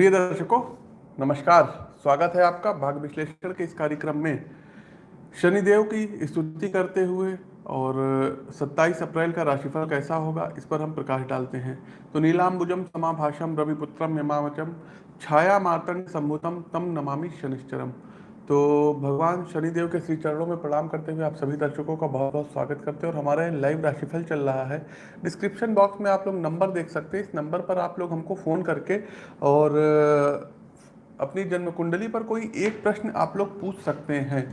प्रिय दर्शकों नमस्कार। स्वागत है आपका भाग विश्लेषण के इस कार्यक्रम में। शनिदेव की स्तुति करते हुए और 27 अप्रैल का राशिफल कैसा होगा, इस पर हम प्रकाश डालते हैं। तो नीलाम्बुजम समाभाषम रविपुत्रम यमावचम छाया मातंग सम्भुतम तम नमामि शनिश्चरम। तो भगवान शनिदेव के श्री चरणों में प्रणाम करते हुए आप सभी दर्शकों का बहुत बहुत स्वागत करते हैं और हमारे लाइव राशिफल चल रहा है। डिस्क्रिप्शन बॉक्स में आप लोग नंबर देख सकते हैं। इस नंबर पर आप लोग हमको फ़ोन करके और अपनी जन्म कुंडली पर कोई एक प्रश्न आप लोग पूछ सकते हैं।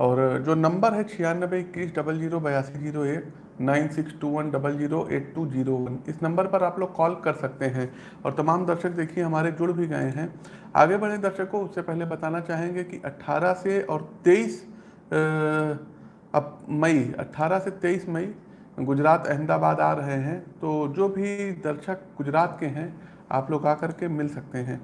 और जो नंबर है छियानबे इक्कीस डबल ज़ीरो बयासी ज़ीरो एक nine six two one double zero eight two zero one. इस नंबर पर आप लोग कॉल कर सकते हैं। और तमाम दर्शक देखिए, हमारे जुड़ भी गए हैं। आगे बढ़े दर्शकों, उससे पहले बताना चाहेंगे कि 18 से और 23 अब मई 18 से 23 मई गुजरात अहमदाबाद आ रहे हैं। तो जो भी दर्शक गुजरात के हैं, आप लोग आकर के मिल सकते हैं।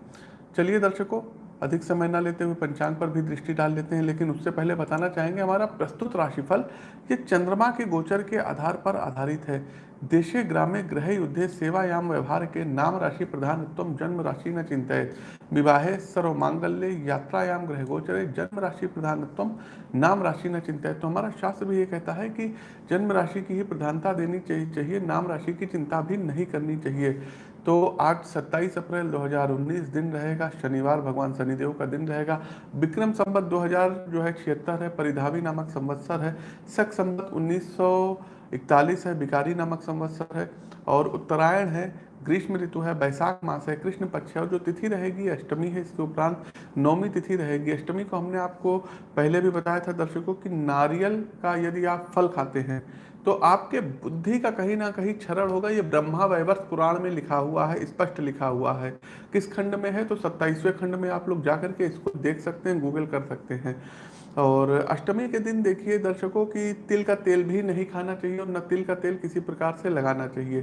चलिए दर्शकों अधिक समय न लेते हुए पंचांग पर भी दृष्टि डाल लेते हैं, लेकिन उससे पहले बताना चाहेंगे हमारा प्रस्तुत राशिफल ये चंद्रमा के गोचर के आधार पर आधारित है। देशे ग्रामे ग्रह युद्धे सेवायाम व्यवहार के नाम राशि प्रधानत्व जन्म राशि न चिंतित विवाहे सर्व मांगल्य यात्रायाम ग्रह गोचरे जन्म राशि प्रधानत्व नाम राशि न चिंतित तो हमारा शास्त्र भी ये कहता है कि जन्म राशि की ही प्रधानता देनी चाहिए नाम राशि की चिंता भी नहीं करनी चाहिए। तो आज 27 अप्रैल 2019 दिन रहेगा, शनिवार भगवान शनिदेव का दिन रहेगा। विक्रम संबत 2000 जो है छिहत्तर है, परिधावी नामक संवत्सर है। शक संबत 1941 है बिकारी नामक संवत्सर है। और उत्तरायण है, ग्रीष्म ऋतु है, बैसाख मास है, कृष्ण पक्ष है। और जो तिथि रहेगी, अष्टमी है, इसके उपरांत नौमी तिथि रहेगी। अष्टमी को हमने आपको पहले भी बताया था दर्शकों कि नारियल का यदि आप फल खाते हैं तो आपके बुद्धि का कहीं ना कहीं क्षरण होगा। ये ब्रह्मा वैवर्ष पुराण में लिखा हुआ है, स्पष्ट लिखा हुआ है। किस खंड में है? तो सत्ताईसवें खंड में आप लोग जाकर के इसको देख सकते हैं गूगल कर सकते हैं। और अष्टमी के दिन देखिए दर्शकों की, तिल का तेल भी नहीं खाना चाहिए और न तिल का तेल किसी प्रकार से लगाना चाहिए।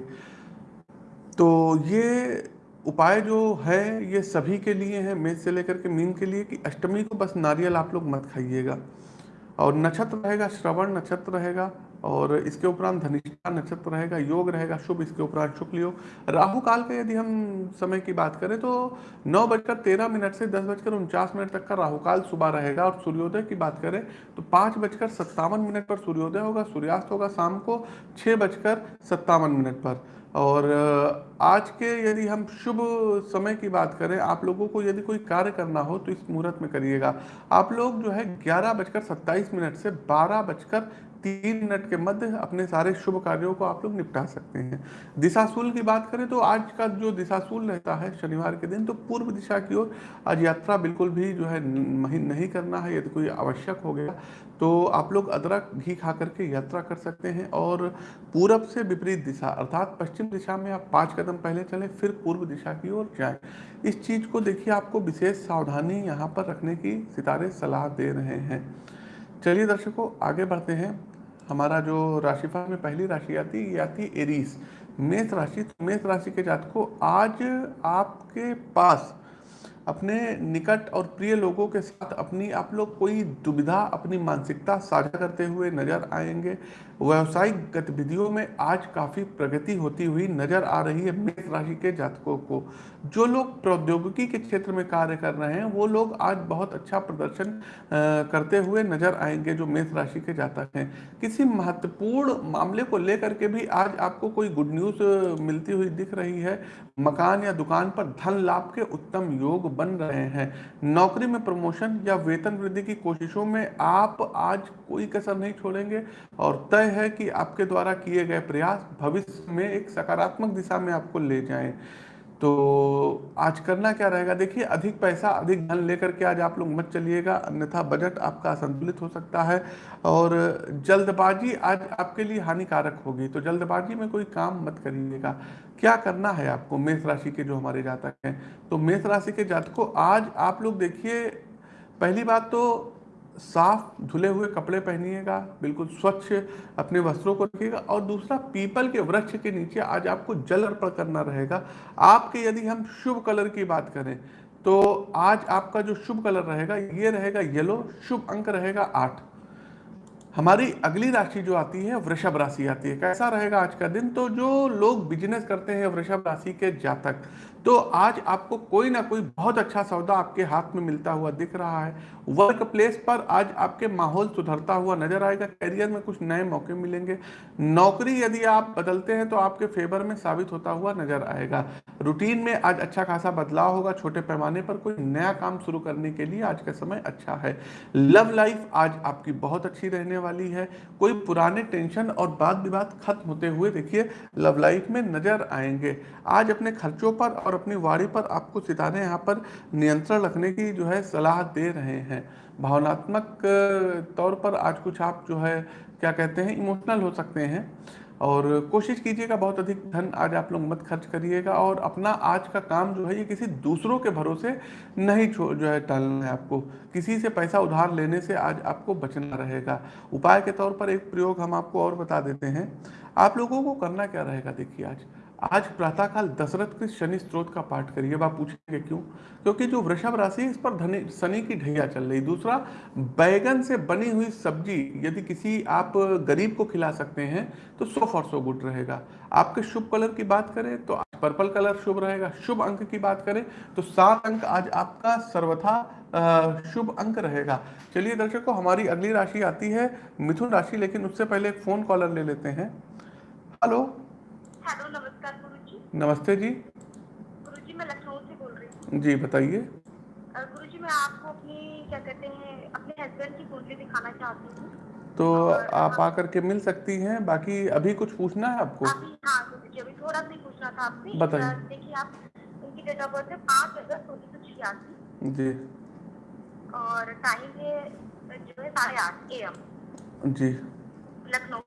तो ये उपाय जो है, ये सभी के लिए है, मेष से लेकर के मीन के लिए कि अष्टमी को बस नारियल आप लोग मत खाइएगा। और नक्षत्र रहेगा, श्रवण नक्षत्र रहेगा। और इसके उपरांत धनिष्ठा नक्षत्र रहेगा, योग रहेगा, शुभ इसके उपरांत शुक्ल योग। राहु काल का यदि हम समय की बात करें तो नौ बजकर तेरह मिनट से दस बजकर उनचास मिनट तक का राहु काल सुबह रहेगा और सूर्योदय की बात करें तो पाँच बजकर सत्तावन मिनट पर सूर्योदय होगा, सूर्यास्त होगा शाम को छः बजकर सत्तावन मिनट पर। और आज के यदि हम शुभ समय की बात करें, आप लोगों को यदि कोई कार्य करना हो तो इस मुहूर्त में करिएगा। आप लोग जो है ग्यारह बजकर सत्ताईस मिनट से बारह बजकर तीन मिनट के मध्य अपने सारे शुभ कार्यों को आप लोग निपटा सकते हैं। दिशाशूल की बात करें तो आज का जो दिशाशूल रहता है, शनिवार के दिन तो पूर्व दिशा की ओर आज यात्रा बिल्कुल भी जो है नहीं करना है यदि कोई आवश्यक हो गया। तो आप लोग अदरक, घी खा करके यात्रा कर सकते हैं और पूरब से विपरीत दिशा, अर्थात पश्चिम दिशा में आप पाँच कदम पहले चलें, फिर पूर्व दिशा की ओर जाएँ। इस चीज़ को देखिए, आपको विशेष सावधानी यहाँ पर रखने की सितारे सलाह दे रहे हैं। चलिए दर्शकों, आगे बढ़ते हैं। हमारा जो राशिफल में पहली राशि आती है ये आती है एरीस। मेष राशि तो मेष राशि के जात को आज आपके पास अपने निकट और प्रिय लोगों के साथ अपनी आप लोग कोई दुविधा, अपनी मानसिकता साझा करते हुए नज़र आएँगे। व्यवसायिक गतिविधियों में आज काफ़ी प्रगति होती हुई नज़र आ रही है मेष राशि के जातकों को। जो लोग प्रौद्योगिकी के क्षेत्र में कार्य कर रहे हैं, वो लोग आज बहुत अच्छा प्रदर्शन करते हुए नज़र आएँगे जो मेष राशि के जातक हैं। किसी महत्वपूर्ण मामले को लेकर के भी आज आपको कोई गुड न्यूज़ मिलती हुई दिख रही है। मकान या दुकान पर धन लाभ के उत्तम योग बन रहे हैं। नौकरी में प्रमोशन या वेतन वृद्धि की कोशिशों में आप आज कोई कसर नहीं छोड़ेंगे और तय है कि आपके द्वारा किए गए प्रयास भविष्य में एक सकारात्मक दिशा में आपको ले जाएँ। तो आज करना क्या रहेगा? देखिए, अधिक पैसा, अधिक धन लेकर के आज आप लोग मत चलिएगा। अन्यथा बजट आपका असंतुलित हो सकता है और जल्दबाजी आज आपके लिए हानिकारक होगी। तो जल्दबाजी में कोई काम मत करिएगा। क्या करना है आपको मेष राशि के जो हमारे जातक हैं? तो मेष राशि के जातकों, आज आप लोग देखिए, पहली बात तो साफ़ धुले हुए कपड़े पहनिएगा, बिल्कुल स्वच्छ अपने वस्त्रों को रखिएगा और दूसरा, पीपल के वृक्ष के नीचे आज आपको जल अर्पण करना रहेगा। आपके यदि हम शुभ कलर की बात करें तो आज आपका जो शुभ कलर रहेगा, ये रहेगा येलो, शुभ अंक रहेगा आठ। हमारी अगली राशि जो आती है, वृषभ राशि आती है। कैसा रहेगा आज का दिन? तो जो लोग बिज़नेस करते हैं वृषभ राशि के जातक तो आज आपको कोई ना कोई बहुत अच्छा सौदा आपके हाथ में मिलता हुआ दिख रहा है। वर्क प्लेस पर आज आपके माहौल सुधरता हुआ नज़र आएगा। करियर में कुछ नए मौके मिलेंगे। नौकरी यदि आप बदलते हैं तो आपके फेवर में साबित होता हुआ नज़र आएगा। रूटीन में आज अच्छा खासा बदलाव होगा। छोटे पैमाने पर कोई नया काम शुरू करने के लिए आज का समय अच्छा है। लव लाइफ आज आपकी बहुत अच्छी रहने वाली है। कोई पुराने टेंशन और बात विवाद खत्म होते हुए देखिए लव लाइफ में नज़र आएँगे। आज अपने खर्चों पर और अपनी वाड़ी पर आपको सितारे यहाँ पर नियंत्रण रखने की जो है सलाह दे रहे हैं। भावनात्मक तौर पर आज कुछ आप जो है, क्या कहते हैं, इमोशनल हो सकते हैं। और कोशिश कीजिएगा, बहुत अधिक धन आज आप लोग मत खर्च करिएगा और अपना आज का काम जो है, ये किसी दूसरों के भरोसे नहीं जो है टालना है आपको। किसी से पैसा उधार लेने से आज आपको बचना रहेगा। उपाय के तौर पर एक प्रयोग हम आपको और बता देते हैं। आप लोगों को करना क्या रहेगा, देखिए आज। आज प्रातःकाल दशरथ के शनि स्त्रोत का पाठ करिए। आप पूछेंगे क्यों? क्योंकि जो वृषभ राशि है, इस पर धनी, शनि की ढैया चल रही दूसरा, बैगन से बनी हुई सब्ज़ी, यदि किसी आप गरीब को खिला सकते हैं तो सो फॉर सो गुड रहेगा। आपके शुभ कलर की बात करें तो आज पर्पल कलर शुभ रहेगा। शुभ अंक की बात करें तो सात अंक आज आपका सर्वथा शुभ अंक रहेगा। चलिए दर्शकों हमारी अगली राशि आती है मिथुन राशि, लेकिन उससे पहले एक फ़ोन कॉलर ले लेते हैं। हेलो हेलो नमस्कार गुरु जी नमस्ते जी। गुरु जी मैं लखनऊ से बोल रही हूँ। जी बताइए। गुरु जी मैं आपको अपनी क्या कहते हैं अपने हस्बैंड की कुंडली दिखाना चाहती हूँ। तो आप आकर के मिल सकती हैं बाकी अभी कुछ पूछना है आपको? अभी हाँ गुरु जी अभी थोड़ा सा पूछना था आपसे। बताइए। देखिए आप उनकी डेट ऑफ़ बर्थ है पाँच अगस्त उन्नीस सौ छियासी। जी। और टाइम है जो है साढ़े आठ ए एम जी। लखनऊ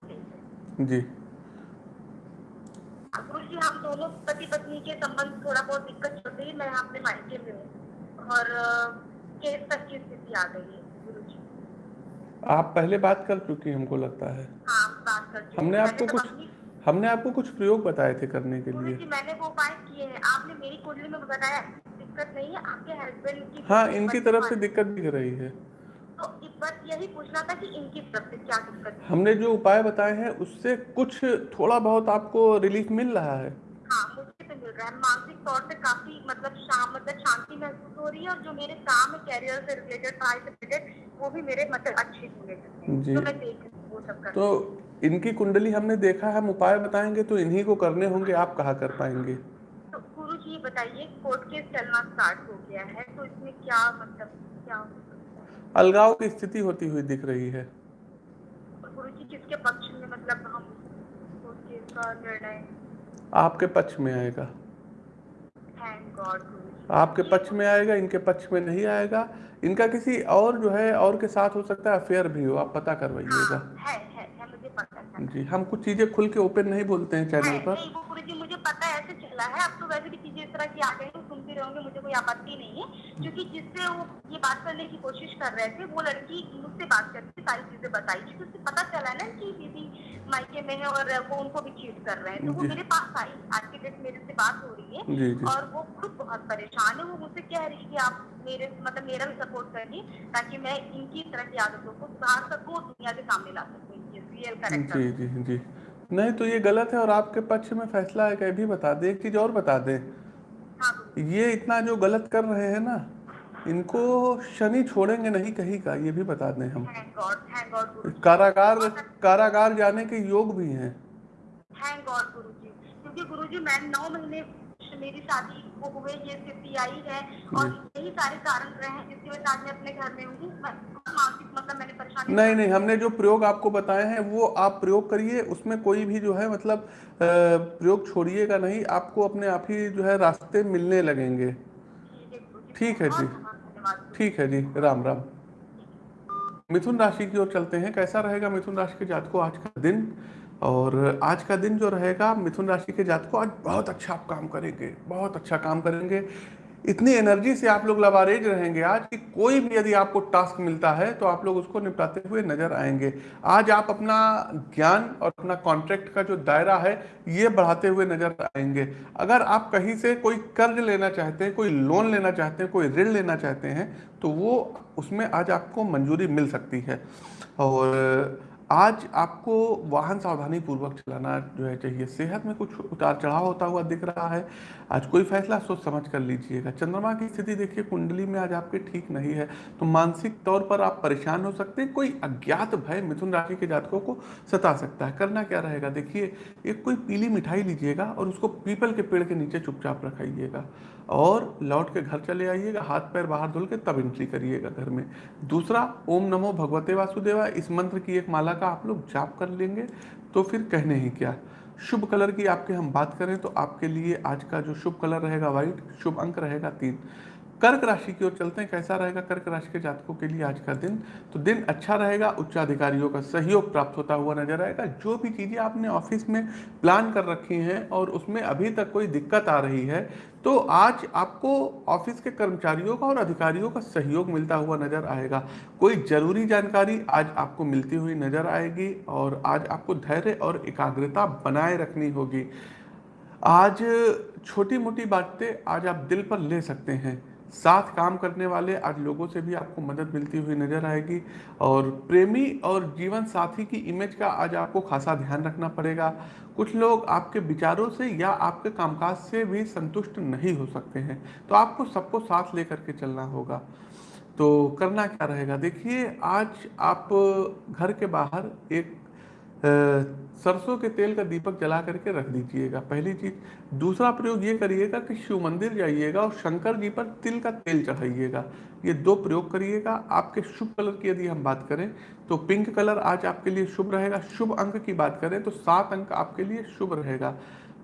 जी। हम दोनों पति पत्नी के संबंध थोड़ा बहुत दिक्कत चल रही मैं अपने मायके में हूँ और केस तक की स्थिति आ गई है गुरु जी। आप पहले बात कर चुकी हमको लगता है। हाँ बात कर चुकी हमने आपको तो कुछ हमने आपको कुछ प्रयोग बताए थे करने के लिए। जी मैंने वो उपाय किए हैं। आपने मेरी कुंडली में बताया दिक्कत नहीं है। आपके हस्बैंड की हाँ इनकी तरफ़ से दिक्कत दिख रही है। तो इस यही पूछना था कि इनकी क्या दिक्कत हमने जो उपाय बताए हैं उससे कुछ थोड़ा बहुत आपको रिलीफ मिल रहा है। हाँ मुझे तो मिल रहा है। मानसिक तौर से काफ़ी मतलब शाम मतलब शांति महसूस हो रही है और जो मेरे काम कैरियर से रिलेटेड पढ़ाई से रिलेटेड वो भी मेरे मतलब अच्छे जी। तो मैं देख वो सब कर तो इनकी कुंडली हमने देखा है हम उपाय बताएँगे तो इन्हीं को करने होंगे आप कहा कर पाएँगे? तो गुरु जी बताइए कोर्ट केस चलना स्टार्ट हो गया है तो इसमें क्या मतलब क्या? अलगाव की स्थिति होती हुई दिख रही है। किसके पक्ष में मतलब हम निर्णय? आपके पक्ष में आएगा। आपके पक्ष में आएगा इनके पक्ष में नहीं आएगा। इनका किसी और जो है और के साथ हो सकता है अफेयर भी हो आप पता करवाइएगा। हाँ, जी हम कुछ चीज़ें खुल के ओपन नहीं बोलते हैं चैनल पर। मुझे पता है ऐसे चला है। अब तो वैसे भी चीज़ें इस तरह की आ गई हैं, सुनती रहोगे मुझे कोई आपत्ति नहीं है। क्योंकि जिससे वो ये बात करने की कोशिश कर रहे थे वो लड़की मुझसे बात करके सारी चीज़ें बताई क्योंकि उससे पता चला ना कि दीदी मायके में है और वो उनको भी चीट कर रहे हैं। तो वो मेरे पास आई आज के डेट मेरे से बात हो रही है जी जी। और वो खुद बहुत परेशान है। वो मुझसे कह रही है कि आप मेरे मतलब मेरा भी सपोर्ट करिए ताकि मैं इनकी तरह की आदतों को सुधार सकूँ और दुनिया के सामने ला सकूँ जी जी जी। नहीं तो ये गलत है और आपके पक्ष में फैसला है कि भी बता दे। एक चीज़ और बता दे। ये इतना जो गलत कर रहे हैं ना इनको शनि छोड़ेंगे नहीं कहीं का ये भी बता दें हम। कारागार कारागार जाने के योग भी हैं। थैंक गॉड गुरु जी। क्योंकि मैं नौ महीने मेरी शादी को हुए ये स्थिति आई है और यही सारे कारण रहे हैं जिसकी वजह से आज मैं अपने घर में हूँ। मानसिक मतलब मैंने परेशानी नहीं नहीं हमने जो प्रयोग आपको बताए हैं वो आप प्रयोग करिए। उसमें कोई भी जो है मतलब प्रयोग छोड़िएगा नहीं आपको अपने आप ही जो है रास्ते मिलने लगेंगे। ठीक है ठीक है जी। ठीक है जी। राम राम। मिथुन राशि की ओर चलते हैं। कैसा रहेगा मिथुन राशि के जात को आज का दिन? और आज का दिन जो रहेगा, मिथुन राशि के जात को आज बहुत अच्छा आप काम करेंगे, बहुत अच्छा काम करेंगे। इतनी एनर्जी से आप लोग लबारेज रहेंगे। आज कि कोई भी यदि आपको टास्क मिलता है तो आप लोग उसको निपटाते हुए नज़र आएँगे। आज आप अपना ज्ञान और अपना कॉन्ट्रैक्ट का जो दायरा है, ये बढ़ाते हुए नज़र आएँगे। अगर आप कहीं से कोई कर्ज लेना चाहते हैं, कोई लोन लेना चाहते हैं, कोई ऋण लेना चाहते हैं तो वो उसमें आज आपको मंजूरी मिल सकती है। और आज आपको वाहन सावधानी पूर्वक चलाना जो है चाहिए। सेहत में कुछ उतार चढ़ाव होता हुआ दिख रहा है। आज कोई फैसला सोच समझ कर लीजिएगा। चंद्रमा की स्थिति देखिए, कुंडली में आज आपके ठीक नहीं है तो मानसिक तौर पर आप परेशान हो सकते हैं। कोई अज्ञात भय मिथुन राशि के जातकों को सता सकता है। करना क्या रहेगा? देखिए, एक कोई पीली मिठाई लीजिएगा और उसको पीपल के पेड़ के नीचे चुपचाप रखाइएगा। और लौट के घर चले आइएगा, हाथ पैर बाहर धुल के तब एंट्री करिएगा घर में। दूसरा, ओम नमो भगवते वासुदेवा इस मंत्र की एक माला का आप लोग जाप कर लेंगे तो फिर कहने ही क्या? शुभ कलर की आपके हम बात करें तो आपके लिए आज का जो शुभ कलर रहेगा व्हाइट शुभ अंक रहेगा तीन। कर्क राशि की ओर चलते हैं, कैसा रहेगा कर्क राशि के जातकों के लिए आज का दिन? तो दिन अच्छा रहेगा, उच्चाधिकारियों का सहयोग प्राप्त होता हुआ नज़र आएगा। जो भी चीज़ें आपने ऑफ़िस में प्लान कर रखी हैं और उसमें अभी तक कोई दिक्कत आ रही है तो आज आपको ऑफ़िस के कर्मचारियों का और अधिकारियों का सहयोग मिलता हुआ नज़र आएगा। कोई ज़रूरी जानकारी आज आपको मिलती हुई नज़र आएगी और आज आपको धैर्य और एकाग्रता बनाए रखनी होगी। आज छोटी मोटी बातें आज आप दिल पर ले सकते हैं। साथ काम करने वाले आज लोगों से भी आपको मदद मिलती हुई नज़र आएगी और प्रेमी और जीवन साथी की इमेज का आज आपको खासा ध्यान रखना पड़ेगा। कुछ लोग आपके विचारों से या आपके कामकाज से भी संतुष्ट नहीं हो सकते हैं तो आपको सबको साथ लेकर के चलना होगा। तो करना क्या रहेगा? देखिए, आज आप घर के बाहर एक सरसों के तेल का दीपक जला करके रख दीजिएगा। पहली चीज़। दूसरा प्रयोग ये करिएगा कि शिव मंदिर जाइएगा और शंकर जी पर तिल का तेल चढ़ाइएगा। ये दो प्रयोग करिएगा। आपके शुभ कलर की यदि हम बात करें तो पिंक कलर आज आपके लिए शुभ रहेगा। शुभ अंक की बात करें तो सात अंक आपके लिए शुभ रहेगा।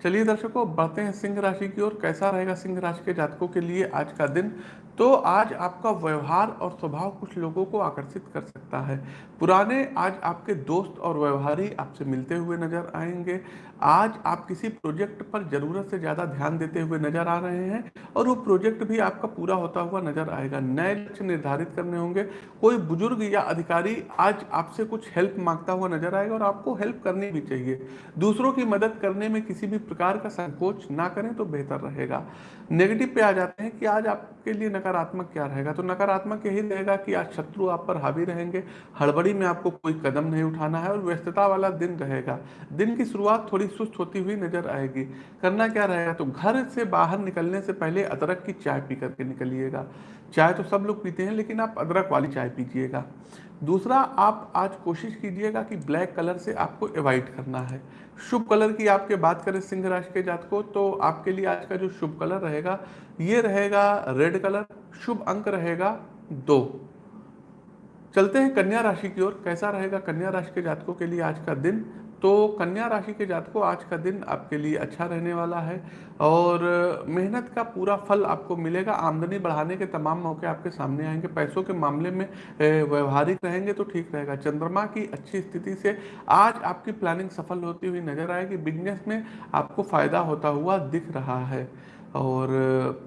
चलिए दर्शकों, बढ़ते हैं सिंह राशि की ओर। कैसा रहेगा सिंह राशि के जातकों के लिए आज का दिन? तो आज आपका व्यवहार और स्वभाव कुछ लोगों को आकर्षित कर सकता है। पुराने आज आपके दोस्त और व्यवहारी आपसे मिलते हुए नज़र आएँगे। आज आप किसी प्रोजेक्ट पर ज़रूरत से ज़्यादा ध्यान देते हुए नज़र आ रहे हैं और वो प्रोजेक्ट भी आपका पूरा होता हुआ नज़र आएगा। नए लक्ष्य निर्धारित करने होंगे। कोई बुज़ुर्ग या अधिकारी आज आपसे कुछ हेल्प माँगता हुआ नज़र आएगा और आपको हेल्प करनी भी चाहिए। दूसरों की मदद करने में किसी भी प्रकार का संकोच ना करें तो बेहतर रहेगा। नेगेटिव पे आ जाते हैं कि आज आपके लिए नकारात्मक क्या रहेगा? तो नकारात्मक यही रहेगा कि आज शत्रु आप पर हावी रहेंगे। हड़बड़ी में आपको कोई कदम नहीं उठाना है और व्यस्तता वाला दिन रहेगा। दिन की शुरुआत थोड़ी सुस्त होती हुई नज़र आएगी। करना क्या रहेगा? तो घर से बाहर निकलने से पहले अदरक की चाय पी करके निकलिएगा। चाय तो सब लोग पीते हैं, लेकिन आप अदरक वाली चाय पीजिएगा। दूसरा, आप आज कोशिश कीजिएगा कि ब्लैक कलर से आपको अवॉइड करना है। शुभ कलर की आपके बात करें सिंह राशि के जात को तो आपके लिए आज का जो शुभ कलर रहेगा, ये रहेगा रेड कलर। शुभ अंक रहेगा दो। चलते हैं कन्या राशि की ओर। कैसा रहेगा कन्या राशि के जातकों के लिए आज का दिन? तो कन्या राशि के जातकों, आज का दिन आपके लिए अच्छा रहने वाला है और मेहनत का पूरा फल आपको मिलेगा। आमदनी बढ़ाने के तमाम मौके आपके सामने आएँगे। पैसों के मामले में व्यवहारिक रहेंगे तो ठीक रहेगा। चंद्रमा की अच्छी स्थिति से आज आपकी प्लानिंग सफल होती हुई नज़र आएगी। बिज़नेस में आपको फ़ायदा होता हुआ दिख रहा है और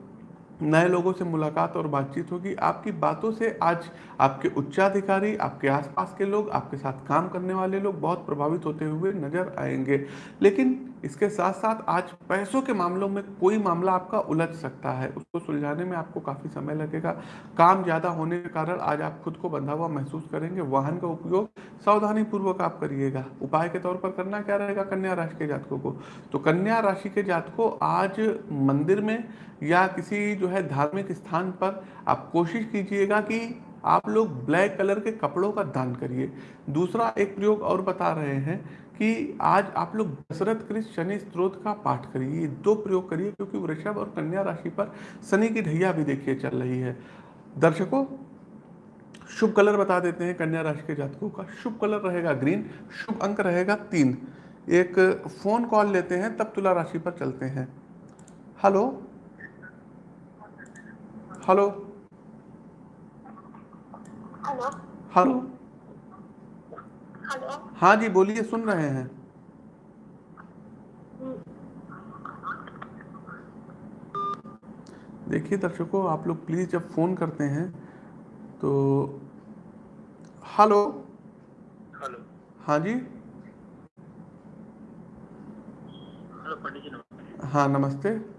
नए लोगों से मुलाकात और बातचीत होगी। आपकी बातों से आज आपके उच्चाधिकारी, आपके आसपास के लोग, आपके साथ काम करने वाले लोग बहुत प्रभावित होते हुए नज़र आएँगे। लेकिन इसके साथ साथ आज पैसों के मामलों में कोई मामला आपका उलझ सकता है। उसको सुलझाने में आपको काफ़ी समय लगेगा। काम ज़्यादा होने के कारण आज आप खुद को बंधा हुआ महसूस करेंगे। वाहन का उपयोग सावधानी पूर्वक आप करिएगा। उपाय के तौर पर करना क्या रहेगा कन्या राशि के जातकों को? तो कन्या राशि के जातकों आज मंदिर में या किसी जो है धार्मिक स्थान पर, आप कोशिश कीजिएगा कि आप लोग ब्लैक कलर के कपड़ों का दान करिए। दूसरा एक प्रयोग और बता रहे हैं कि आज आप लोग दशरथ कृष्ण शनि स्त्रोत का पाठ करिए। दो प्रयोग करिए, क्योंकि वृषभ और कन्या राशि पर शनि की ढैया भी देखिए चल रही है। दर्शकों, शुभ कलर बता देते हैं कन्या राशि के जातकों का। शुभ कलर रहेगा ग्रीन, शुभ अंक रहेगा तीन। एक फ़ोन कॉल लेते हैं, तब तुला राशि पर चलते हैं। हेलो? हेलो हेलो हाँ जी बोलिए सुन रहे हैं। देखिए दर्शकों आप लोग प्लीज़ जब फ़ोन करते हैं तो हेलो हेलो हाँ जी? हेलो पंडित जी नमस्ते। हाँ नमस्ते।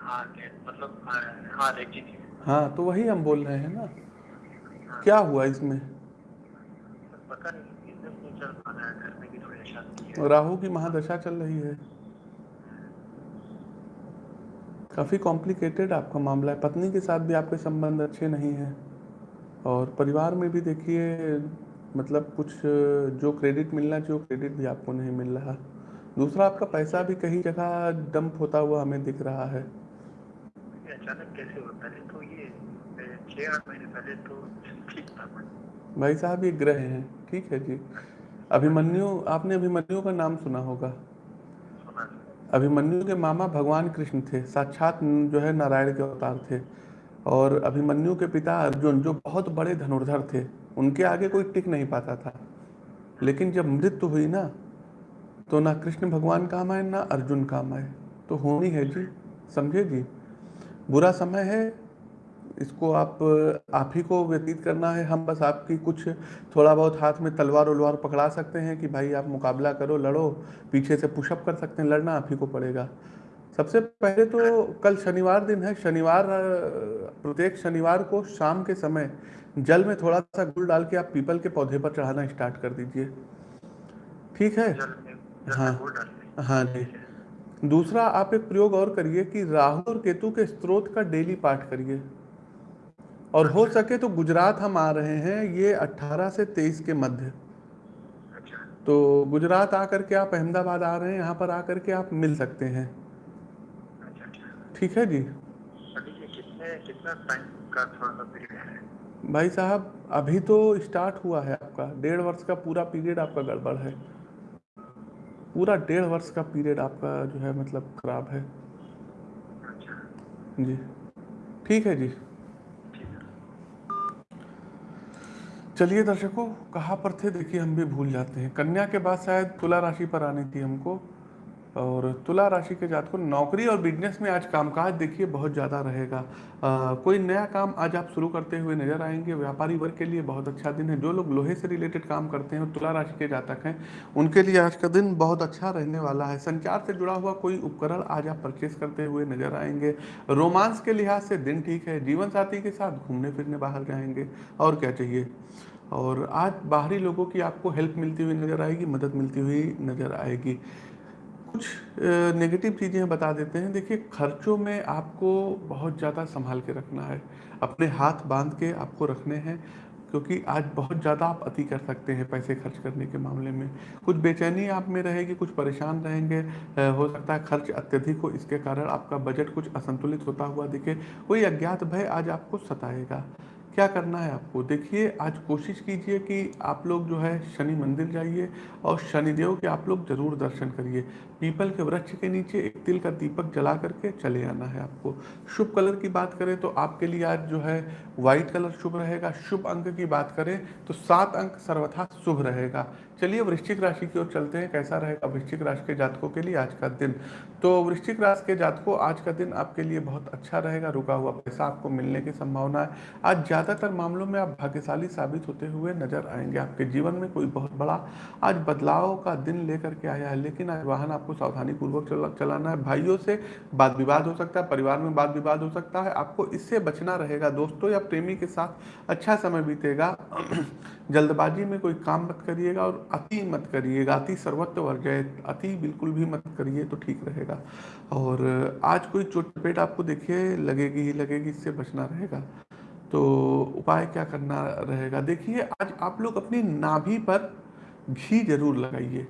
हाँ मतलब हाँ, हाँ थी हाँ तो वही हम बोल रहे हैं ना। क्या हुआ इसमें? पता नहीं नहीं चल पा रहा है घर में भी थोड़ी अशांति है। राहु की महादशा चल रही है। काफ़ी कॉम्प्लिकेटेड आपका मामला है। पत्नी के साथ भी आपके संबंध अच्छे नहीं हैं। और परिवार में भी देखिए मतलब कुछ जो क्रेडिट मिलना चाहिए वो क्रेडिट भी आपको नहीं मिल रहा। दूसरा आपका पैसा भी कहीं जगह डंप होता हुआ हमें दिख रहा है। अचानक कैसे होता है तो ये ए, आठ महीने पहले तो ठीक था भाई साहब ये ग्रह हैं ठीक है जी। अभिमन्यु आपने अभिमन्यु का नाम सुना होगा? अभिमन्यु के मामा भगवान कृष्ण थे साक्षात जो है नारायण के अवतार थे। और अभिमन्यु के पिता अर्जुन जो बहुत बड़े धनुर्धर थे उनके आगे कोई टिक नहीं पाता था। लेकिन जब मृत्यु हुई ना तो ना कृष्ण भगवान काम आए ना अर्जुन काम आए। तो होनी है जी समझे जी? बुरा समय है इसको आप आप ही को व्यतीत करना है। हम बस आपकी कुछ थोड़ा बहुत हाथ में तलवार उलवार पकड़ा सकते हैं कि भाई आप मुकाबला करो लड़ो पीछे से पुशअप कर सकते हैं लड़ना आप ही को पड़ेगा। सबसे पहले तो कल शनिवार दिन है शनिवार प्रत्येक शनिवार को शाम के समय जल में थोड़ा सा गुड़ डाल के आप पीपल के पौधे पर चढ़ाना स्टार्ट कर दीजिए। ठीक है? जल जल हाँ। हाँ जी। दूसरा आप एक प्रयोग और करिए कि राहु और केतु के स्त्रोत का डेली पाठ करिए। और हो सके तो गुजरात हम आ रहे हैं ये 18 से 23 के मध्य। अच्छा। तो गुजरात आकर के आप अहमदाबाद आ रहे हैं यहाँ पर आकर के आप मिल सकते हैं। अच्छा अच्छा। ठीक है जी? कितने कितना टाइम का थोड़ा सा है? भाई साहब अभी तो स्टार्ट हुआ है आपका। डेढ़ वर्ष का पूरा पीरियड आपका गड़बड़ है। पूरा डेढ़ वर्ष का पीरियड आपका जो है मतलब खराब है। अच्छा। जी। ठीक है जी। चलिए दर्शकों कहाँ पर थे? देखिए हम भी भूल जाते हैं। कन्या के बाद शायद तुला राशि पर आनी थी हमको। और तुला राशि के जात को नौकरी और बिज़नेस में आज कामकाज देखिए बहुत ज़्यादा रहेगा। कोई नया काम आज आप शुरू करते हुए नज़र आएँगे। व्यापारी वर्ग के लिए बहुत अच्छा दिन है। जो लोग लोहे से रिलेटेड काम करते हैं और तुला राशि के जातक हैं, उनके लिए आज का दिन बहुत अच्छा रहने वाला है। संचार से जुड़ा हुआ कोई उपकरण आज आप परचेस करते हुए नज़र आएँगे। रोमांस के लिहाज से दिन ठीक है। जीवन साथी के साथ घूमने फिरने बाहर जाएँगे। और क्या चाहिए? और आज बाहरी लोगों की आपको हेल्प मिलती हुई नज़र आएगी, मदद मिलती हुई नज़र आएगी। कुछ नेगेटिव चीज़ें बता देते हैं। देखिए, खर्चों में आपको बहुत ज़्यादा संभाल के रखना है। अपने हाथ बाँध के आपको रखने हैं, क्योंकि आज बहुत ज़्यादा आप अति कर सकते हैं पैसे खर्च करने के मामले में। कुछ बेचैनी आप में रहेगी, कुछ परेशान रहेंगे। हो सकता है खर्च अत्यधिक हो, इसके कारण आपका बजट कुछ असंतुलित होता हुआ दिखे। कोई अज्ञात भय आज आपको सताएगा। क्या करना है आपको? देखिए, आज कोशिश कीजिए कि आप लोग जो है शनि मंदिर जाइए और शनिदेव के आप लोग ज़रूर दर्शन करिए। पीपल के वृक्ष के नीचे एक तिल का दीपक जला करके चले आना है आपको। शुभ कलर की बात करें तो आपके लिए आज जो है व्हाइट कलर शुभ रहेगा। शुभ अंक की बात करें तो सात अंक सर्वथा शुभ रहेगा। चलिए वृश्चिक राशि की ओर चलते हैं। कैसा रहेगा वृश्चिक राशि के जातकों के लिए आज का दिन? तो वृश्चिक राशि के जातकों, आज का दिन आपके लिए बहुत अच्छा रहेगा। रुका हुआ पैसा आपको मिलने की संभावना है। आज ज़्यादातर मामलों में आप भाग्यशाली साबित होते हुए नज़र आएँगे। आपके जीवन में कोई बहुत बड़ा आज बदलाव का दिन लेकर के आया है। लेकिन आज वाहन आपको सावधानी पूर्वक चला, चलाना है। भाइयों से वाद विवाद हो सकता है परिवार में वाद विवाद हो सकता है। आपको इससे बचना रहेगा। दोस्तों या प्रेमी के साथ अच्छा समय बीतेगा। जल्दबाजी में कोई काम मत करिएगा और अति मत करिएगा। अति सर्वत्र वर्जय अति बिल्कुल भी मत करिए तो ठीक रहेगा। और आज कोई चोट पेट आपको देखिए लगेगी ही लगेगी इससे बचना रहेगा। तो उपाय क्या करना रहेगा? देखिए आज आप लोग अपनी नाभि पर घी ज़रूर लगाइए।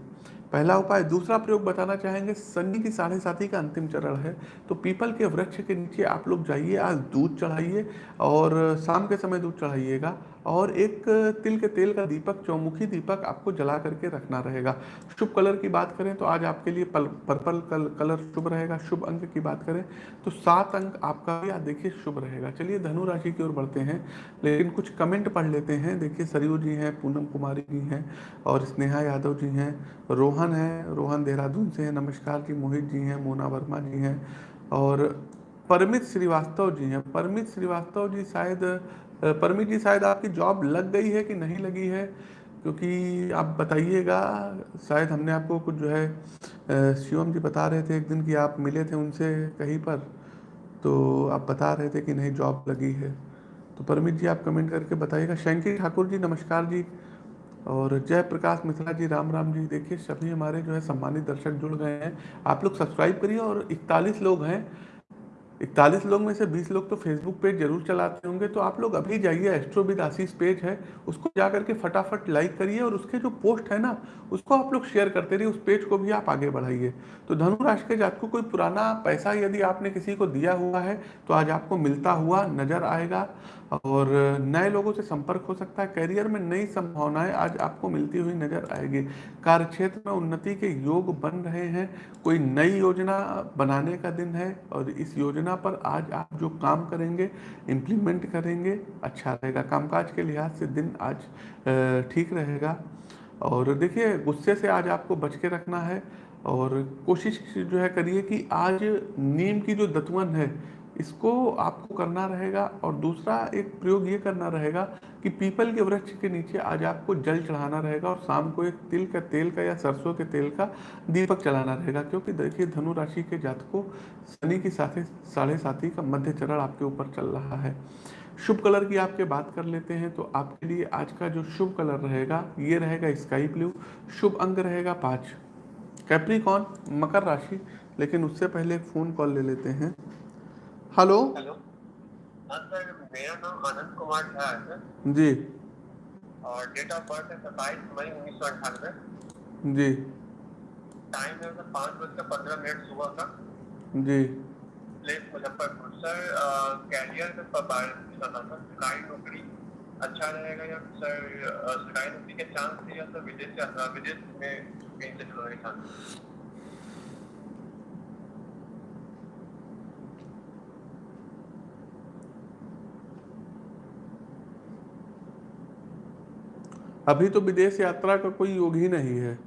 पहला उपाय दूसरा प्रयोग बताना चाहेंगे शनि की साढ़े साथी का अंतिम चरण है। तो पीपल के वृक्ष के नीचे आप लोग जाइए आज दूध चढ़ाइए और शाम के समय दूध चढ़ाइएगा और एक तिल के तेल का दीपक चौमुखी दीपक आपको जला करके रखना रहेगा। शुभ कलर की बात करें तो आज आपके लिए पल, पर्पल कल, कलर शुभ रहेगा। शुभ अंक की बात करें तो सात अंक आपका भी आज देखिए शुभ रहेगा। चलिए धनु राशि की ओर बढ़ते हैं लेकिन कुछ कमेंट पढ़ लेते हैं। देखिए सरयू जी हैं पूनम कुमारी जी हैं और स्नेहा यादव जी हैं रोहन है, रोहन देहरादून से हैं, नमस्कार जी मोहित जी हैं, मोना वर्मा जी हैं और परमित श्रीवास्तव जी हैं। परमित श्रीवास्तव जी शायद, परमित जी शायद आपकी जॉब लग गई है कि नहीं लगी है? क्योंकि आप बताइएगा, शायद हमने आपको कुछ जो है शिवम जी बता रहे थे एक दिन कि आप मिले थे उनसे कहीं पर तो आप बता रहे थे कि नहीं जॉब लगी है। तो परमित जी आप कमेंट करके बताइएगा। शंकी ठाकुर जी, नमस्कार जी। और जय प्रकाश मिश्रा जी, राम राम जी, देखिए, सभी हमारे जो है सम्मानित दर्शक जुड़ गए हैं। आप लोग सब्सक्राइब करिए और इकतालीस लोग हैं। इकतालीस लोग में से बीस लोग तो फेसबुक पेज ज़रूर चलाते होंगे तो आप लोग अभी जाइए एस्ट्रोविद आशीष पेज है, उसको जा करके फटाफट लाइक करिए और उसके जो पोस्ट है ना, उसको आप लोग शेयर करते रहिए, उस पेज को भी आप आगे बढ़ाइए। तो धनु राशि के जात को कोई पुराना पैसा यदि आपने किसी को दिया हुआ है तो आज आपको मिलता हुआ नज़र आएगा। और नए लोगों से संपर्क हो सकता है। करियर में नई संभावनाएँ आज आपको मिलती हुई नज़र आएगी। कार्य क्षेत्र में उन्नति के योग बन रहे हैं। कोई नई योजना बनाने का दिन है और इस योजना पर आज आप जो काम करेंगे इम्प्लीमेंट करेंगे अच्छा रहेगा। कामकाज के लिहाज से दिन आज ठीक रहेगा। और देखिए, गुस्से से आज आपको बच के रखना है और कोशिश जो है करिए कि आज नीम की जो दतवन है इसको आपको करना रहेगा और दूसरा एक प्रयोग ये करना रहेगा कि पीपल के वृक्ष के नीचे आज आपको जल चढ़ाना रहेगा और शाम को एक तिल का तेल का या सरसों के तेल का दीपक चलाना रहेगा, क्योंकि देखिए धनु राशि के जातकों शनि की साथे साढ़े साथी का मध्य चरण आपके ऊपर चल रहा है। शुभ कलर की आपके बात कर लेते हैं तो आपके लिए आज का जो शुभ कलर रहेगा, ये रहेगा स्काई ब्लू। शुभ अंक रहेगा पाँच। कैप्रिकॉन मकर राशि, लेकिन उससे पहले एक फ़ोन कॉल ले लेते हैं। हेलो। हेलो। हाँ सर मेरा नाम आनंद कुमार झा है जी। और डेट ऑफ़ बर्थ है सत्ताईस मई उन्नीस सौ अठानवे जी। टाइम है सर पाँच पंद्रह मिनट सुबह का। जी। प्लेस मुजफ्फरपुर। सर कैरियर में सरकारी नौकरी अच्छा रहेगा या सर सरकारी नौकरी के चांस या सर विदेश विदेश में कहीं से चांस अभी तो विदेश यात्रा का कोई योग ही नहीं है।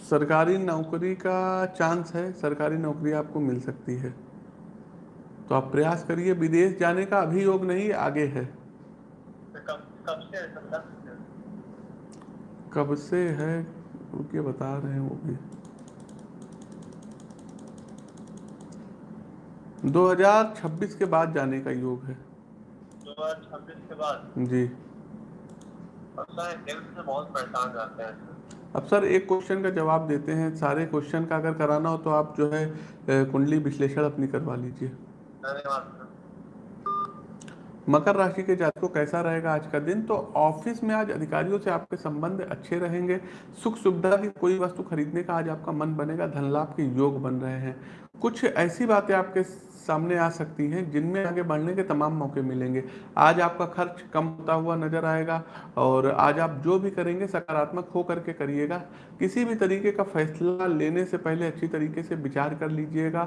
सरकारी नौकरी का चांस है, सरकारी नौकरी आपको मिल सकती है। तो आप प्रयास करिए, विदेश जाने का अभी योग नहीं, आगे है। कब से है कब से है रुकिए, बता रहे हैं वो भी। 2026 के बाद जाने का योग है। हज़ार छब्बीस के बाद। जी। और सर से बहुत परेशान रहते हैं। अब सर एक क्वेश्चन का जवाब देते हैं। सारे क्वेश्चन का अगर कराना हो तो आप जो है कुंडली विश्लेषण अपनी करवा लीजिए। मकर राशि के जातकों कैसा रहेगा आज का दिन? तो ऑफ़िस में आज अधिकारियों से आपके संबंध अच्छे रहेंगे। सुख सुविधा की कोई वस्तु खरीदने का आज आपका मन बनेगा। धन लाभ के योग बन रहे हैं। कुछ ऐसी बातें आपके सामने आ सकती हैं, जिनमें आगे बढ़ने के तमाम मौके मिलेंगे। आज आपका खर्च कम होता हुआ नज़र आएगा और आज आप जो भी करेंगे, सकारात्मक हो करके करिएगा। किसी भी तरीके का फैसला लेने से पहले अच्छी तरीके से विचार कर लीजिएगा।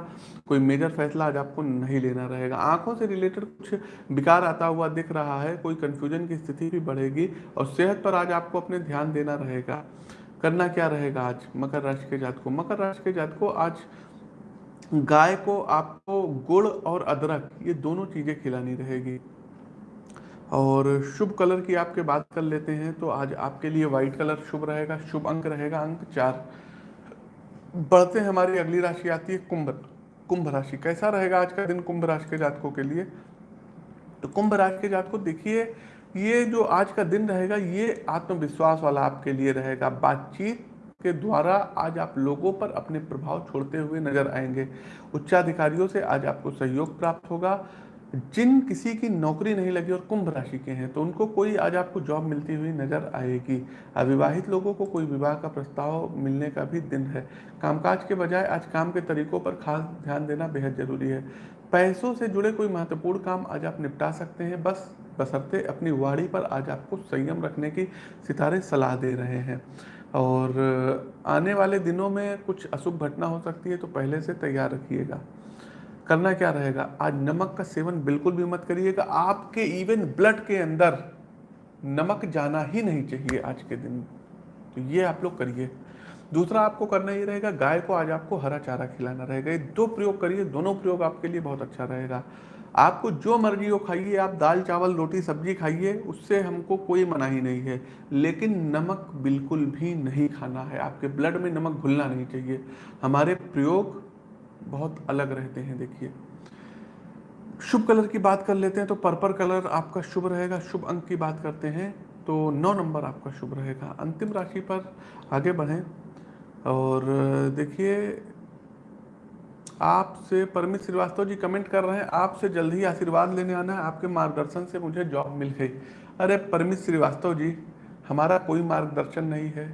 कोई मेजर फैसला आज आपको नहीं लेना रहेगा। आँखों से रिलेटेड कुछ विकार आता हुआ दिख रहा है, कोई कंफ्यूजन की स्थिति भी बढ़ेगी और सेहत पर आज आपको अपने ध्यान देना रहेगा। करना क्या रहेगा आज मकर राशि के जात को मकर राशि के जात को आज गाय को आपको गुड़ और अदरक, ये दोनों चीज़ें खिलानी रहेगी। और शुभ कलर की आपके बात कर लेते हैं तो आज आपके लिए व्हाइट कलर शुभ रहेगा, शुभ अंक रहेगा अंक चार। बढ़ते हैं, हमारी अगली राशि आती है कुंभ कुंभ राशि। कैसा रहेगा आज का दिन कुंभ राशि के जातकों के लिए? तो कुंभ राशि के जातकों, देखिए, ये जो आज का दिन रहेगा, ये आत्मविश्वास वाला आपके लिए रहेगा। बातचीत के द्वारा आज आप लोगों पर अपने प्रभाव छोड़ते हुए नज़र आएँगे। उच्चाधिकारियों से आज आपको सहयोग प्राप्त होगा। जिन किसी की नौकरी नहीं लगी और कुंभ राशि के हैं तो उनको कोई आज आपको जॉब मिलती हुई नज़र आएगी। अविवाहित लोगों को कोई विवाह का प्रस्ताव मिलने का भी दिन है। कामकाज के बजाय आज काम के तरीकों पर खास ध्यान देना बेहद ज़रूरी है। पैसों से जुड़े कोई महत्वपूर्ण काम आज आप निपटा सकते हैं। बस बसरते अपनी वाड़ी पर आज आपको संयम रखने की सितारे सलाह दे रहे हैं। और आने वाले दिनों में कुछ अशुभ घटना हो सकती है तो पहले से तैयार रखिएगा। करना क्या रहेगा? आज नमक का सेवन बिल्कुल भी मत करिएगा। आपके इवन ब्लड के अंदर नमक जाना ही नहीं चाहिए आज के दिन। तो ये आप लोग करिए। दूसरा आपको करना ये रहेगा, गाय को आज आपको हरा चारा खिलाना रहेगा। ये दो प्रयोग करिए, दोनों प्रयोग आपके लिए बहुत अच्छा रहेगा। आपको जो मर्ज़ी हो खाइए, आप दाल, चावल, रोटी, सब्ज़ी खाइए, उससे हमको कोई मनाही नहीं है। लेकिन नमक बिल्कुल भी नहीं खाना है। आपके ब्लड में नमक घुलना नहीं चाहिए। हमारे प्रयोग बहुत अलग रहते हैं, देखिए। शुभ कलर की बात कर लेते हैं तो पर्पल कलर आपका शुभ रहेगा। शुभ अंक की बात करते हैं तो नौ नंबर आपका शुभ रहेगा। अंतिम राशि पर आगे बढ़ें और देखिए आपसे परमित श्रीवास्तव जी कमेंट कर रहे हैं, आपसे जल्द ही आशीर्वाद लेने आना है, आपके मार्गदर्शन से मुझे जॉब मिल गई। अरे परमित श्रीवास्तव जी, हमारा कोई मार्गदर्शन नहीं है।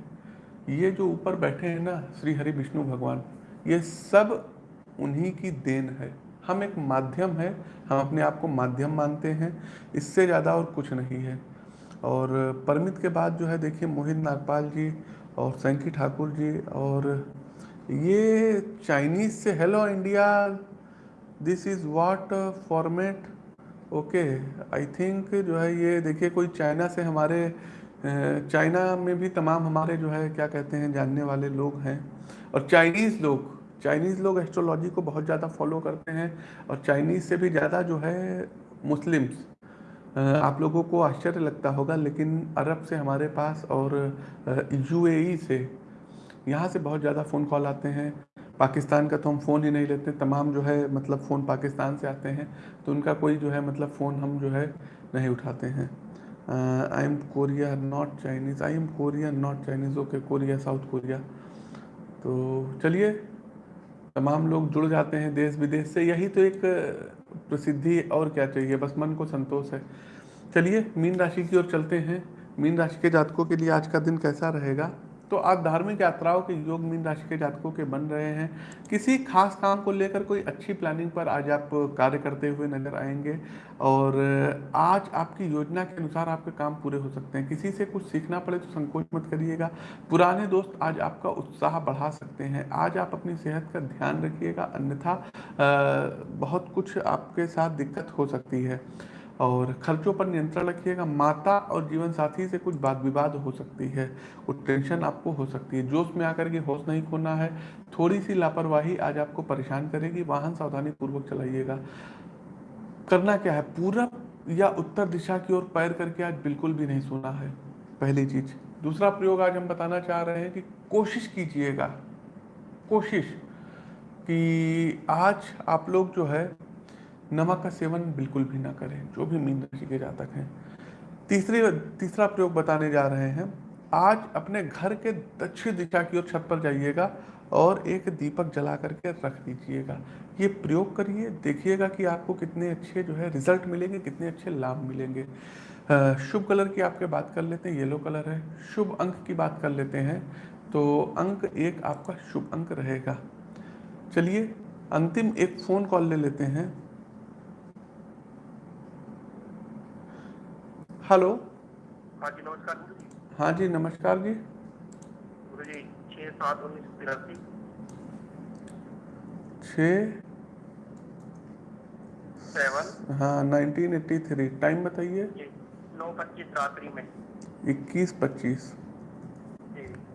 ये जो ऊपर बैठे हैं ना, श्री हरि विष्णु भगवान, ये सब उन्हीं की देन है। हम एक माध्यम है, हम अपने आप को माध्यम मानते हैं, इससे ज़्यादा और कुछ नहीं है। और परमित के बाद जो है, देखिए मोहित नागपाल जी और सैंकी ठाकुर जी और ये चाइनीज़ से hello India this is what format okay I think जो है ये देखिए कोई चाइना से हमारे चाइना में भी तमाम हमारे जो है क्या कहते हैं जानने वाले लोग हैं। और चाइनीज़ लोग चाइनीज़ लोग एस्ट्रोलॉजी को बहुत ज़्यादा फॉलो करते हैं और चाइनीज़ से भी ज़्यादा जो है मुस्लिम्स आप लोगों को आश्चर्य लगता होगा, लेकिन अरब से हमारे पास और यूएई से यहाँ से बहुत ज़्यादा फ़ोन कॉल आते हैं। पाकिस्तान का तो हम फ़ोन ही नहीं लेते, तमाम जो है मतलब फ़ोन पाकिस्तान से आते हैं तो उनका कोई जो है मतलब फ़ोन हम जो है नहीं उठाते हैं। I am Korea not Chinese I am Korea not Chinese okay Korea South Korea तो चलिए, तमाम लोग जुड़ जाते हैं देश विदेश से। यही तो एक प्रसिद्धि और क्या चाहिए? बस मन को संतोष है। चलिए, मीन राशि की ओर चलते हैं। मीन राशि के जातकों के लिए आज का दिन कैसा रहेगा? तो आज धार्मिक यात्राओं के योग मीन राशि के जातकों के बन रहे हैं। किसी खास काम को लेकर कोई अच्छी प्लानिंग पर आज आप कार्य करते हुए नज़र आएँगे और आज आपकी योजना के अनुसार आपके काम पूरे हो सकते हैं। किसी से कुछ सीखना पड़े तो संकोच मत करिएगा। पुराने दोस्त आज आपका उत्साह बढ़ा सकते हैं। आज आप अपनी सेहत का ध्यान रखिएगा। अन्यथा बहुत कुछ आपके साथ दिक्कत हो सकती है। और खर्चों पर नियंत्रण रखिएगा। माता और जीवन साथी से कुछ बात विवाद हो सकती है, कुछ टेंशन आपको हो सकती है। जोश में आकर के होश नहीं खोना है। थोड़ी सी लापरवाही आज आपको परेशान करेगी। वाहन सावधानी पूर्वक चलाइएगा। करना क्या है? पूरब या उत्तर दिशा की ओर पैर करके आज बिल्कुल भी नहीं सोना है। पहली चीज़। दूसरा प्रयोग आज हम बताना चाह रहे हैं कि कोशिश कीजिएगा। कोशिश कि आज आप लोग जो है नमक का सेवन बिल्कुल भी ना करें, जो भी मीन राशि के जातक हैं। तीसरी, तीसरा प्रयोग बताने जा रहे हैं। आज अपने घर के दक्षिण दिशा की ओर छत पर जाइएगा और एक दीपक जला करके रख दीजिएगा। ये प्रयोग करिए, देखिएगा कि आपको कितने अच्छे जो है रिज़ल्ट मिलेंगे, कितने अच्छे लाभ मिलेंगे। शुभ कलर की आपके बात कर लेते हैं, येलो कलर है। शुभ अंक की बात कर लेते हैं तो अंक एक आपका शुभ अंक रहेगा। चलिए, अंतिम एक फ़ोन कॉल ले लेते हैं। हेलो हाँ जी नमस्कार हाँ जी नमस्कार जी। जी छः सात उन्नीस तिरासी। छ? सेवन। हाँ नाइनटीन एट्टी थ्री। टाइम बताइए। नौ पच्चीस रात्रि में। इक्कीस पच्चीस।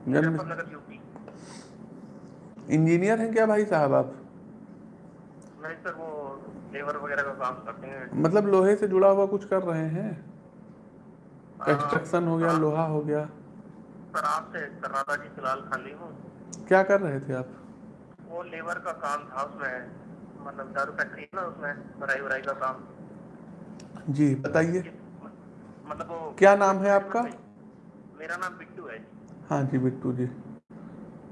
जन्म इंजीनियर हैं क्या भाई साहब आप? नहीं सर वो लेबर वगैरह का काम करते हैं। मतलब लोहे से जुड़ा हुआ कुछ कर रहे हाँ, कंस्ट्रक्शन हो गया। लोहा हो गया। सर आपसे कर रहा था कि फ़िलहाल खाली हूँ। क्या कर रहे थे आप? वो लेबर का काम था उसमें मतलब दारू फैक्ट्री है ना उसमें भराई वराई का काम। जी बताइए। मतलब वो क्या नाम है आपका? मेरा नाम बिट्टू है। हाँ जी बिट्टू जी।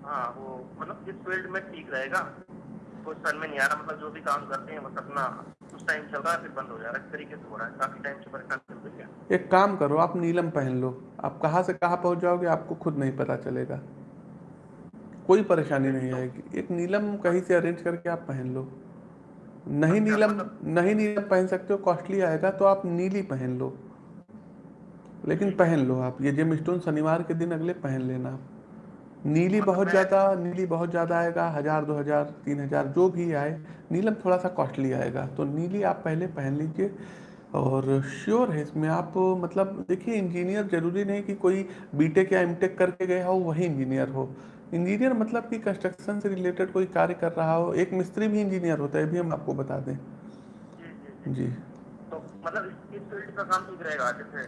हाँ वो मतलब इस फ़ील्ड में ठीक रहेगा कुछ समझ में नहीं आ रहा मतलब जो भी काम करते हैं बस अपना कुछ टाइम चल रहा है फिर बंद हो जा रहा है। इस तरीके से हो रहा है काफ़ी टाइम से परेशान एक काम करो आप नीलम पहन लो। आप कहाँ से कहाँ पहुँच जाओगे आपको खुद नहीं पता चलेगा। कोई परेशानी नहीं आएगी। एक नीलम कहीं से अरेंज करके आप पहन लो। नहीं नीलम नहीं नीलम पहन सकते हो कॉस्टली आएगा तो आप नीली पहन लो। लेकिन पहन लो आप। ये जेम स्टोन शनिवार के दिन अगले पहन लेना आप। नीली बहुत ज़्यादा नीली बहुत ज़्यादा आएगा हज़ार दो हज़ार तीन हज़ार जो भी आए नीलम थोड़ा सा कॉस्टली आएगा। तो नीली आप पहले पहन लीजिए। और श्योर है इसमें आप मतलब देखिए इंजीनियर ज़रूरी नहीं कि कोई बीटेक या एमटेक करके गया हो वही इंजीनियर हो। इंजीनियर मतलब कि कंस्ट्रक्शन से रिलेटेड कोई कार्य कर रहा हो एक मिस्त्री भी इंजीनियर होता है भी हम आपको बता दें। जी जी जी। तो मतलब इस फ़ील्ड का काम ठीक रहेगा जैसे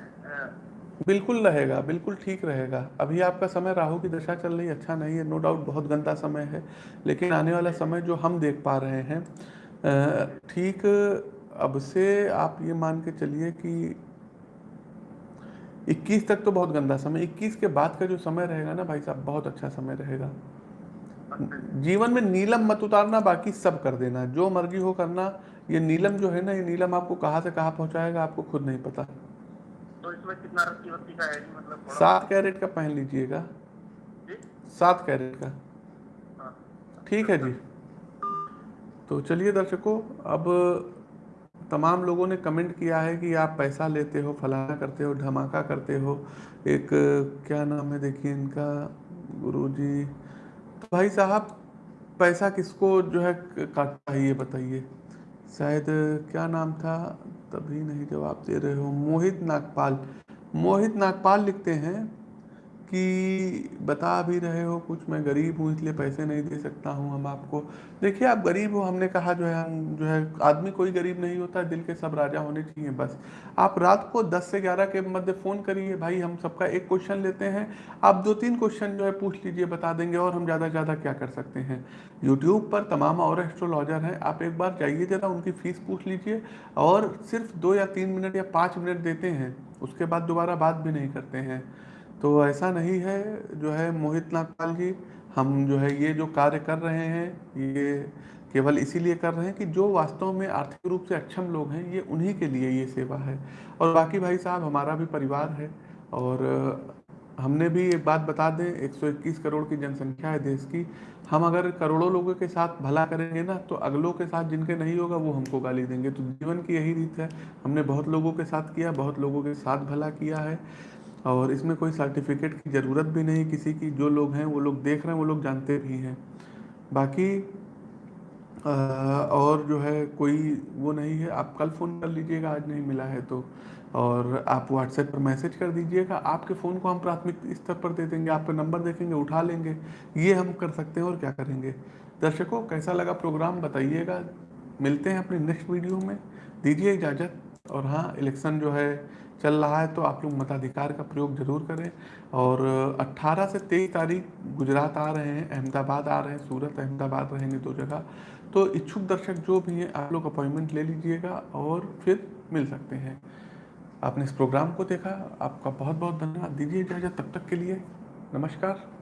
बिल्कुल रहेगा बिल्कुल ठीक रहेगा। अभी आपका समय राहु की दशा चल रही है अच्छा नहीं है नो डाउट बहुत गंदा समय है लेकिन आने वाला समय जो हम देख पा रहे हैं ठीक अब से आप ये मान के चलिए कि 21 तक तो बहुत गंदा समय 21 के बाद का जो समय रहेगा ना भाई साहब बहुत अच्छा समय रहेगा। जीवन में नीलम मत उतारना बाकी सब कर देना। जो मर्ज़ी हो करना ये नीलम जो है ना ये नीलम आपको कहाँ से कहाँ पहुँचाएगा आपको खुद नहीं पता। तो इसमें कितना का है जी मतलब सात कैरेट का पहन लीजिएगा। सात कैरेट का। हाँ। ठीक है जी। तो चलिए दर्शकों अब तमाम लोगों ने कमेंट किया है कि आप पैसा लेते हो, फलाना करते हो, धमाका करते हो। एक, क्या नाम है देखिए इनका, गुरुजी। तो भाई साहब, पैसा किसको जो है काटता है ये बताइए। शायद, क्या नाम था? तभी नहीं जवाब दे रहे हो। मोहित नागपाल। मोहित नागपाल लिखते हैं कि बता भी रहे हो कुछ, मैं गरीब हूँ, इसलिए पैसे नहीं दे सकता हूँ हम आपको। देखिए, आप गरीब हो, हमने कहा जो है, हम जो है, आदमी कोई गरीब नहीं होता, दिल के सब राजा होने चाहिए, बस। आप रात को 10 से 11 के मध्य फ़ोन करिए, भाई, हम सबका एक क्वेश्चन लेते हैं। आप दो तीन क्वेश्चन जो है, पूछ लीजिए, बता देंगे, और हम ज़्यादा से ज़्यादा क्या कर सकते हैं। यूट्यूब पर तमाम और एस्ट्रोलॉजर हैं, आप एक बार जाइए ज़रा, उनकी फ़ीस पूछ लीजिए, और सिर्फ़ दो या तीन मिनट या पाँच मिनट देते हैं, उसके बाद दोबारा बात भी नहीं करते हैं। तो ऐसा नहीं है जो है मोहित नागपाल जी हम जो है ये जो कार्य कर रहे हैं, ये केवल इसीलिए कर रहे हैं कि जो वास्तव में आर्थिक रूप से अक्षम लोग हैं, ये उन्हीं के लिए ये सेवा है। और बाकी भाई साहब, हमारा भी परिवार है और हमने भी एक बात बता दें 121 करोड़ की जनसंख्या है देश की। हम अगर करोड़ों लोगों के साथ भला करेंगे ना तो अगलों के साथ जिनके नहीं होगा, वो हमको गाली देंगे। तो जीवन की यही रीत है। हमने बहुत लोगों के साथ किया, बहुत लोगों के साथ भला किया है। और इसमें कोई सर्टिफिकेट की ज़रूरत भी नहीं किसी की जो लोग हैं वो लोग देख रहे हैं वो लोग जानते भी हैं। बाकी अ, और जो है कोई वो नहीं है। आप कल फ़ोन कर लीजिएगा आज नहीं मिला है तो। और आप व्हाट्सएप पर मैसेज कर दीजिएगा। आपके फ़ोन को हम प्राथमिक स्तर पर दे देंगे आपका नंबर देखेंगे उठा लेंगे। ये हम कर सकते हैं और क्या करेंगे? दर्शकों कैसा लगा प्रोग्राम बताइएगा। मिलते हैं अपने नेक्स्ट वीडियो में। दीजिए इजाज़त। और हाँ इलेक्शन जो है चल रहा है तो आप लोग मताधिकार का प्रयोग ज़रूर करें। और 18 से 23 तारीख गुजरात आ रहे हैं, अहमदाबाद आ रहे हैं, सूरत, अहमदाबाद रहेंगे दो जगह। तो इच्छुक दर्शक जो भी हैं, आप लोग अपॉइंटमेंट ले लीजिएगा और फिर मिल सकते हैं। आपने इस प्रोग्राम को देखा, आपका बहुत बहुत धन्यवाद। दीजिए इजाज़त, तब तक के लिए नमस्कार।